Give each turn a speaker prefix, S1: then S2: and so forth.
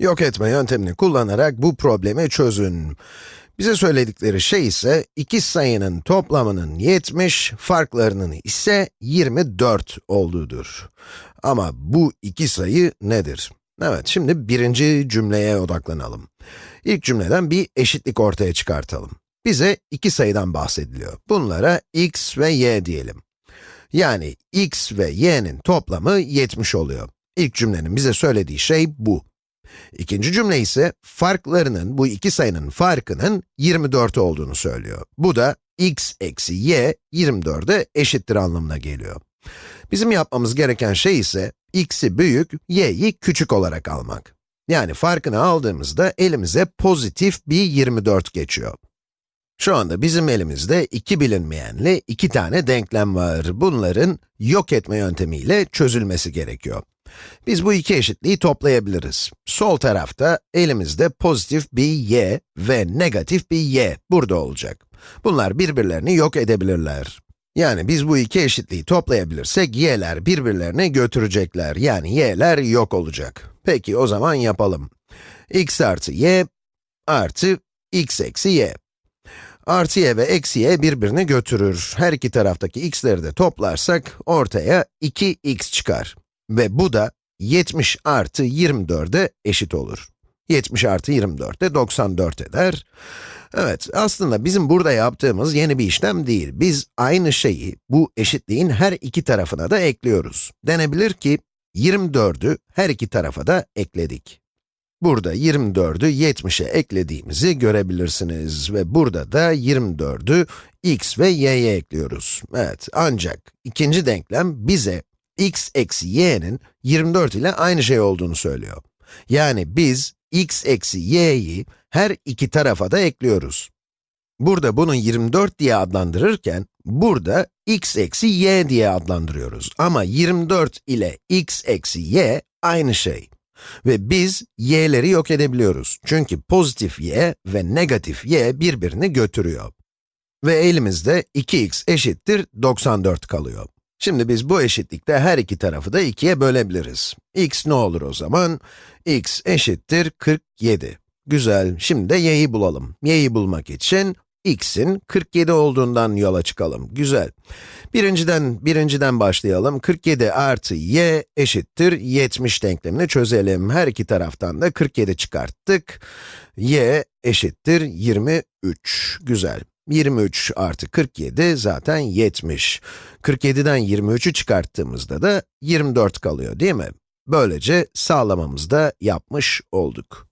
S1: Yok etme yöntemini kullanarak bu problemi çözün. Bize söyledikleri şey ise iki sayının toplamının 70, farklarının ise 24 olduğudur. Ama bu iki sayı nedir? Evet, şimdi birinci cümleye odaklanalım. İlk cümleden bir eşitlik ortaya çıkartalım. Bize iki sayıdan bahsediliyor. Bunlara x ve y diyelim. Yani x ve y'nin toplamı 70 oluyor. İlk cümlenin bize söylediği şey bu. İkinci cümle ise farklarının, bu iki sayının farkının 24 olduğunu söylüyor. Bu da x eksi y 24'e eşittir anlamına geliyor. Bizim yapmamız gereken şey ise x'i büyük, y'yi küçük olarak almak. Yani farkını aldığımızda elimize pozitif bir 24 geçiyor. Şu anda bizim elimizde iki bilinmeyenli iki tane denklem var. Bunların yok etme yöntemiyle çözülmesi gerekiyor. Biz bu iki eşitliği toplayabiliriz. Sol tarafta elimizde pozitif bir y ve negatif bir y burada olacak. Bunlar birbirlerini yok edebilirler. Yani biz bu iki eşitliği toplayabilirsek y'ler birbirlerini götürecekler. Yani y'ler yok olacak. Peki o zaman yapalım. x artı y artı x eksi y. Artı y ve eksi y birbirini götürür. Her iki taraftaki x'leri de toplarsak ortaya 2x çıkar. Ve bu da 70 artı 24'e eşit olur. 70 artı 24 de 94 eder. Evet, aslında bizim burada yaptığımız yeni bir işlem değil. Biz aynı şeyi bu eşitliğin her iki tarafına da ekliyoruz. Denebilir ki 24'ü her iki tarafa da ekledik. Burada 24'ü 70'e eklediğimizi görebilirsiniz ve burada da 24'ü x ve y'ye ekliyoruz. Evet, ancak ikinci denklem bize x eksi y'nin 24 ile aynı şey olduğunu söylüyor. Yani biz x eksi y'yi her iki tarafa da ekliyoruz. Burada bunu 24 diye adlandırırken, burada x eksi y diye adlandırıyoruz. Ama 24 ile x eksi y aynı şey. Ve biz y'leri yok edebiliyoruz. Çünkü pozitif y ve negatif y birbirini götürüyor. Ve elimizde 2x eşittir 94 kalıyor. Şimdi biz bu eşitlikte her iki tarafı da 2'ye bölebiliriz. x ne olur o zaman? x eşittir 47. Güzel, şimdi de y'yi bulalım. y'yi bulmak için x'in 47 olduğundan yola çıkalım. Güzel. Birinciden, birinciden başlayalım. 47 artı y eşittir 70 denklemini çözelim. Her iki taraftan da 47 çıkarttık. y eşittir 23. Güzel. 23 artı 47 zaten 70. 47'den 23'ü çıkarttığımızda da 24 kalıyor değil mi? Böylece sağlamamızı da yapmış olduk.